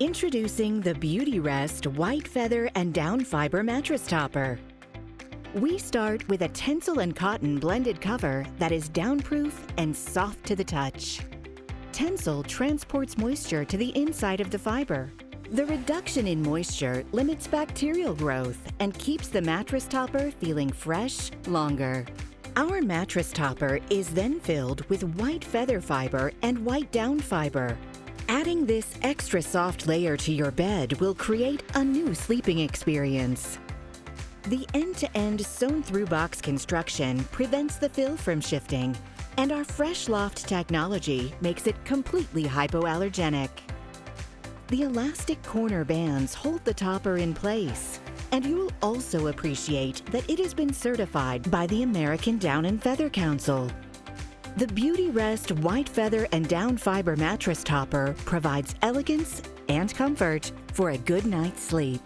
Introducing the Beautyrest White Feather and Down Fiber Mattress Topper. We start with a Tencel and cotton blended cover that is downproof and soft to the touch. Tencel transports moisture to the inside of the fiber. The reduction in moisture limits bacterial growth and keeps the mattress topper feeling fresh longer. Our mattress topper is then filled with white feather fiber and white down fiber. Adding this extra soft layer to your bed will create a new sleeping experience. The end-to-end sewn-through box construction prevents the fill from shifting, and our Fresh Loft technology makes it completely hypoallergenic. The elastic corner bands hold the topper in place, and you'll also appreciate that it has been certified by the American Down and Feather Council. The Beautyrest White Feather and Down Fiber Mattress Topper provides elegance and comfort for a good night's sleep.